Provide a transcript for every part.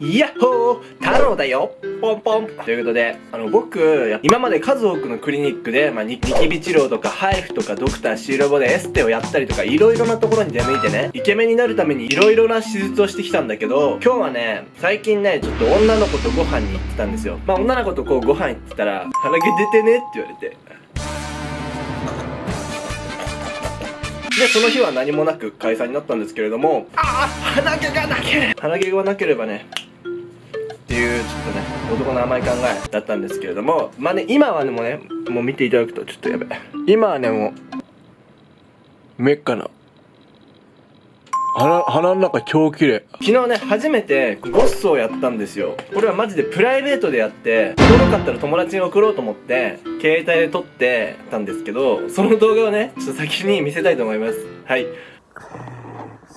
やっほー太郎だよポンポンということで、あの、僕、今まで数多くのクリニックで、まあ、ニキビ治療とか、ハイフとか、ドクターシーロボでエステをやったりとか、いろいろなところに出向いてね、イケメンになるためにいろいろな手術をしてきたんだけど、今日はね、最近ね、ちょっと女の子とご飯に行ってたんですよ。まあ、女の子とこうご飯行ってたら、鼻毛出てねって言われて。で、その日は何もなく解散になったんですけれども、ああ鼻毛がなければ鼻毛がなければね、っていうちょっとね男の甘い考えだったんですけれどもまあね今はねもうねもう見ていただくとちょっとやべ今はねもうめっかな鼻鼻の中超綺麗昨日ね初めてゴッソをやったんですよ。これはマジでプライベートでやっておもろかったら友達に送ろうと思って携帯で撮ってたんですけどその動画をねちょっと先に見せたいと思います。はい。せ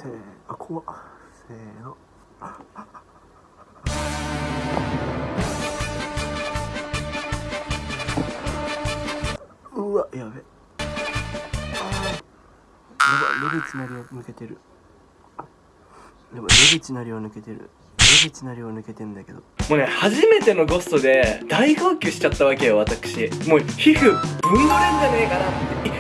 ーあ怖っ。せーの。ば出口なりを抜けてるやば出口なりを抜けてる出口なりを抜けてんだけどもうね、初めてのゴストで大号泣しちゃったわけよ、私。もう皮膚ぶんどれんじゃねえかなって。いあ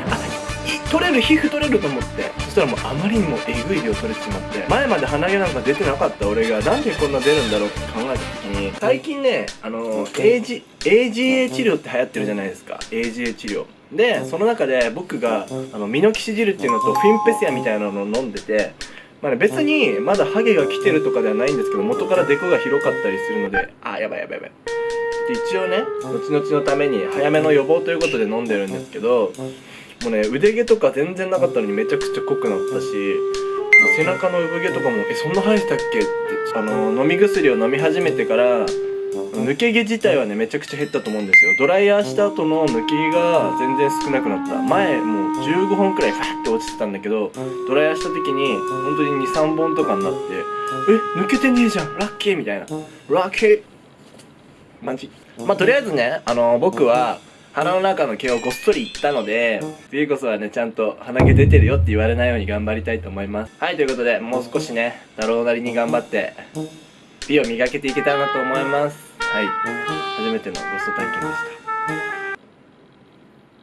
い取れる、皮膚取れると思って。そしたらもうあまりにもえぐい量取れてしまって。前まで鼻毛なんか出てなかった俺がなんでこんな出るんだろうって考えた時に、最近ね、あの、AG、AGA 治療って流行ってるじゃないですか。AGA 治療。で、その中で僕が、あの、ミノキシジルっていうのとフィンペシアみたいなのを飲んでて、まあね、別にまだハゲが来てるとかではないんですけど元からデコが広かったりするのであやばいやばいやばい。で一応ね後々のために早めの予防ということで飲んでるんですけどもうね腕毛とか全然なかったのにめちゃくちゃ濃くなったし背中の産毛とかも「えそんな生えてたっけ?」ってあの飲み薬を飲み始めてから抜け毛自体はねめちゃくちゃ減ったと思うんですよ。ドライヤーした後の抜け毛が全然少なくなった。前もう15本くらいファーって落ちてたんだけどドライヤーした時に本当に23本とかになってえ抜けてねえじゃん。ラッキーみたいな。ラッキーマジ。まあとりあえずねあの僕は鼻の中の毛をごっそりいったので次こそはねちゃんと鼻毛出てるよって言われないように頑張りたいと思います。はいということでもう少しね太郎なりに頑張って美を磨けていけたらなと思います。はい。初めてのゴスト体験でした。